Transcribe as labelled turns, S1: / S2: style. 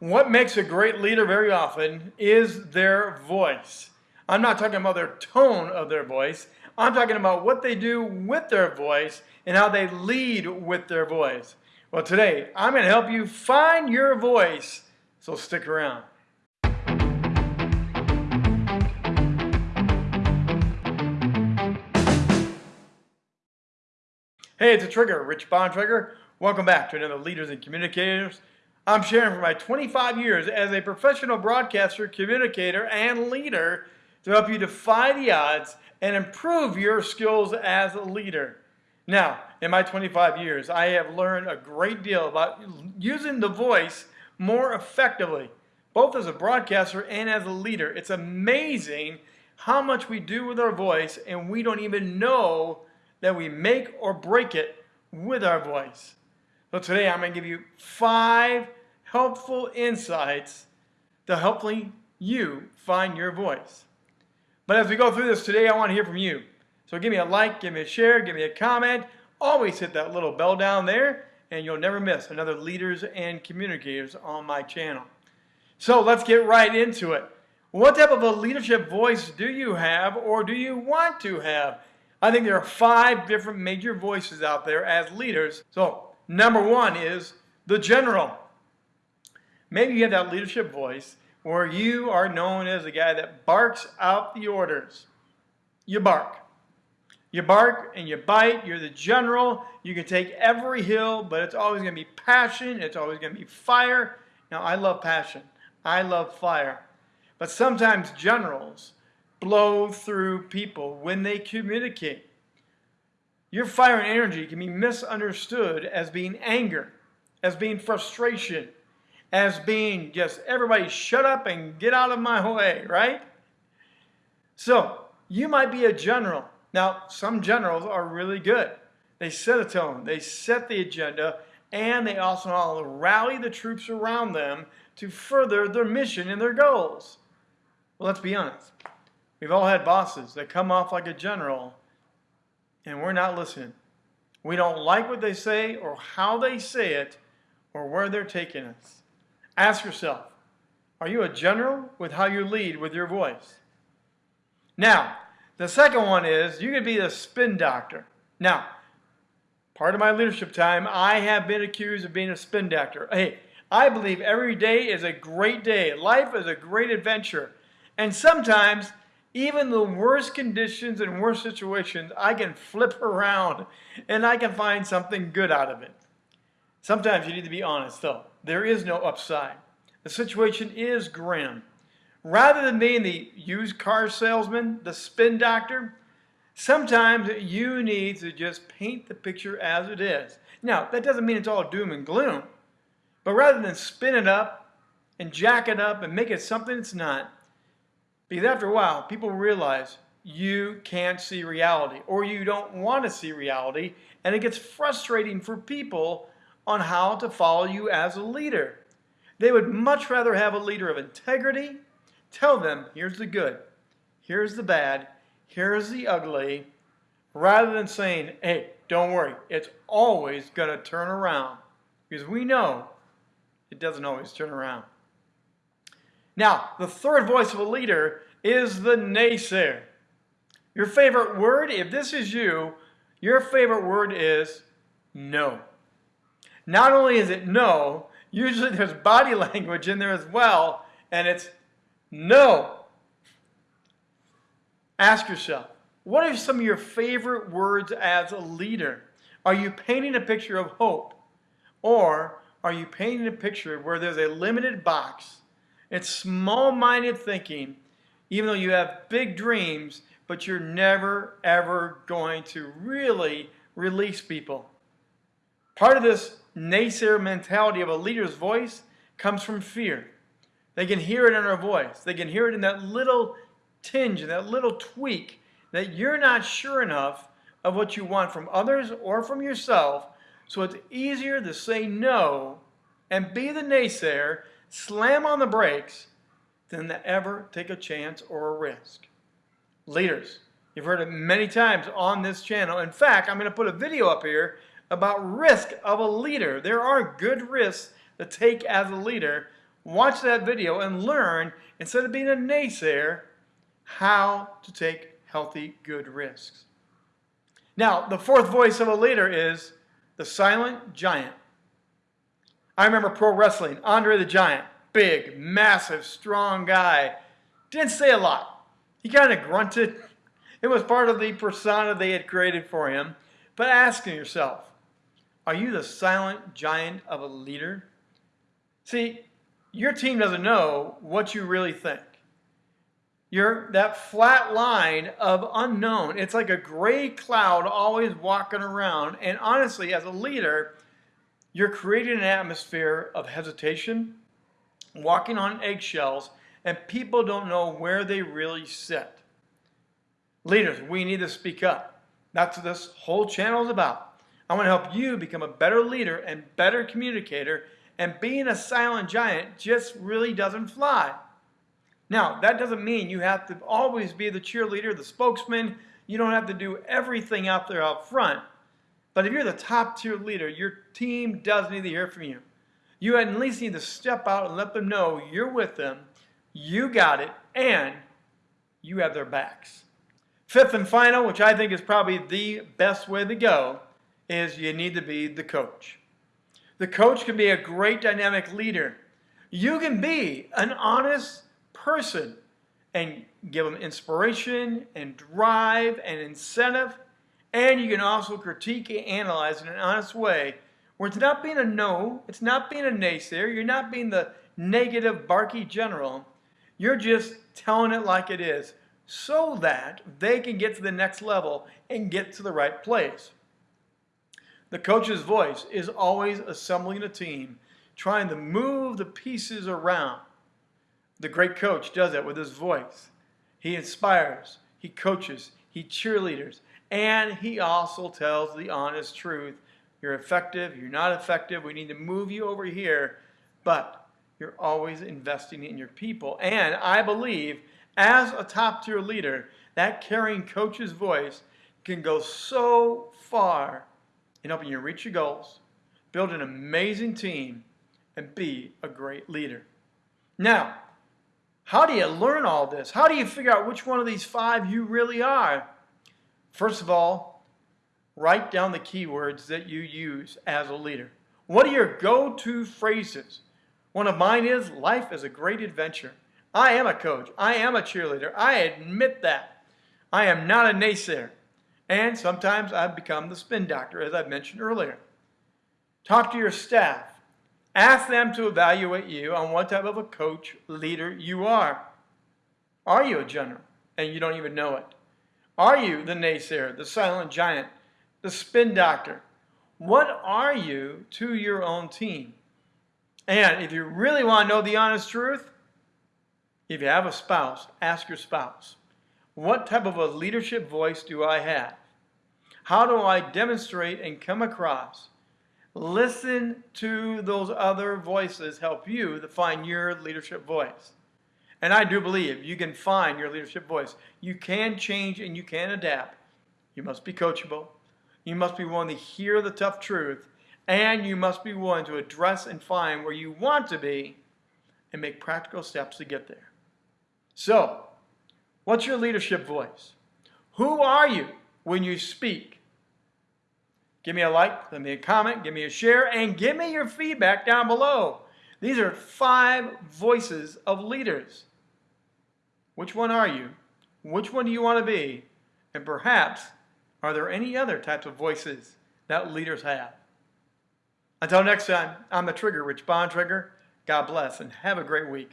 S1: What makes a great leader very often is their voice. I'm not talking about their tone of their voice. I'm talking about what they do with their voice and how they lead with their voice. Well, today I'm going to help you find your voice, so stick around. Hey, it's a Trigger, Rich Bontrager. Welcome back to another Leaders and Communicators. I'm sharing for my 25 years as a professional broadcaster, communicator, and leader to help you defy the odds and improve your skills as a leader. Now, in my 25 years, I have learned a great deal about using the voice more effectively, both as a broadcaster and as a leader. It's amazing how much we do with our voice, and we don't even know that we make or break it with our voice. So today I'm going to give you five helpful insights to helping you find your voice. But as we go through this today, I want to hear from you. So give me a like, give me a share, give me a comment. Always hit that little bell down there, and you'll never miss another Leaders and Communicators on my channel. So let's get right into it. What type of a leadership voice do you have or do you want to have? I think there are five different major voices out there as leaders. So Number one is the general. Maybe you have that leadership voice where you are known as the guy that barks out the orders. You bark. You bark and you bite. You're the general. You can take every hill, but it's always going to be passion. It's always going to be fire. Now, I love passion. I love fire. But sometimes generals blow through people when they communicate. Your fire and energy can be misunderstood as being anger, as being frustration, as being just everybody shut up and get out of my way, right? So you might be a general. Now, some generals are really good. They set a tone, they set the agenda, and they also rally the troops around them to further their mission and their goals. Well, let's be honest. We've all had bosses that come off like a general and we're not listening. We don't like what they say or how they say it or where they're taking us. Ask yourself, are you a general with how you lead with your voice? Now, the second one is you could be the spin doctor. Now, part of my leadership time, I have been accused of being a spin doctor. Hey, I believe every day is a great day. Life is a great adventure. And sometimes even the worst conditions and worst situations, I can flip around and I can find something good out of it. Sometimes you need to be honest, though. There is no upside. The situation is grim. Rather than being the used car salesman, the spin doctor, sometimes you need to just paint the picture as it is. Now, that doesn't mean it's all doom and gloom, but rather than spin it up and jack it up and make it something it's not, because after a while, people realize you can't see reality or you don't want to see reality, and it gets frustrating for people on how to follow you as a leader. They would much rather have a leader of integrity. Tell them, here's the good, here's the bad, here's the ugly, rather than saying, hey, don't worry, it's always going to turn around. Because we know it doesn't always turn around. Now, the third voice of a leader is the naysayer. Your favorite word, if this is you, your favorite word is no. Not only is it no, usually there's body language in there as well, and it's no. Ask yourself, what are some of your favorite words as a leader? Are you painting a picture of hope? Or are you painting a picture where there's a limited box it's small-minded thinking, even though you have big dreams, but you're never, ever going to really release people. Part of this naysayer mentality of a leader's voice comes from fear. They can hear it in our voice. They can hear it in that little tinge, that little tweak that you're not sure enough of what you want from others or from yourself. So it's easier to say no and be the naysayer slam on the brakes than to ever take a chance or a risk. Leaders, you've heard it many times on this channel. In fact, I'm going to put a video up here about risk of a leader. There are good risks to take as a leader. watch that video and learn, instead of being a naysayer, how to take healthy, good risks. Now, the fourth voice of a leader is the silent giant. I remember pro wrestling, Andre the Giant, big, massive, strong guy. Didn't say a lot. He kind of grunted. It was part of the persona they had created for him. But asking yourself, are you the silent giant of a leader? See, your team doesn't know what you really think. You're that flat line of unknown. It's like a gray cloud always walking around. And honestly, as a leader, you're creating an atmosphere of hesitation, walking on eggshells, and people don't know where they really sit. Leaders, we need to speak up. That's what this whole channel is about. I want to help you become a better leader and better communicator, and being a silent giant just really doesn't fly. Now, that doesn't mean you have to always be the cheerleader, the spokesman. You don't have to do everything out there out front. But if you're the top tier leader, your team does need to hear from you. You at least need to step out and let them know you're with them, you got it, and you have their backs. Fifth and final, which I think is probably the best way to go, is you need to be the coach. The coach can be a great dynamic leader. You can be an honest person and give them inspiration and drive and incentive and you can also critique and analyze in an honest way where it's not being a no, it's not being a naysayer, you're not being the negative, barky general. You're just telling it like it is so that they can get to the next level and get to the right place. The coach's voice is always assembling a team, trying to move the pieces around. The great coach does that with his voice. He inspires, he coaches, he cheerleaders, and he also tells the honest truth. You're effective, you're not effective, we need to move you over here, but you're always investing in your people. And I believe, as a top tier leader, that caring coach's voice can go so far in helping you reach your goals, build an amazing team, and be a great leader. Now, how do you learn all this? How do you figure out which one of these five you really are? First of all, write down the keywords that you use as a leader. What are your go-to phrases? One of mine is, life is a great adventure. I am a coach. I am a cheerleader. I admit that. I am not a naysayer. And sometimes I've become the spin doctor, as I've mentioned earlier. Talk to your staff. Ask them to evaluate you on what type of a coach, leader you are. Are you a general and you don't even know it? Are you the naysayer, the silent giant, the spin doctor? What are you to your own team? And if you really want to know the honest truth, if you have a spouse, ask your spouse, what type of a leadership voice do I have? How do I demonstrate and come across? Listen to those other voices help you to find your leadership voice. And I do believe you can find your leadership voice. You can change and you can adapt. You must be coachable. You must be willing to hear the tough truth. And you must be willing to address and find where you want to be and make practical steps to get there. So, what's your leadership voice? Who are you when you speak? Give me a like, give me a comment, give me a share, and give me your feedback down below. These are five voices of leaders. Which one are you? Which one do you want to be? And perhaps, are there any other types of voices that leaders have? Until next time, I'm the Trigger, Rich Bontrager. God bless and have a great week.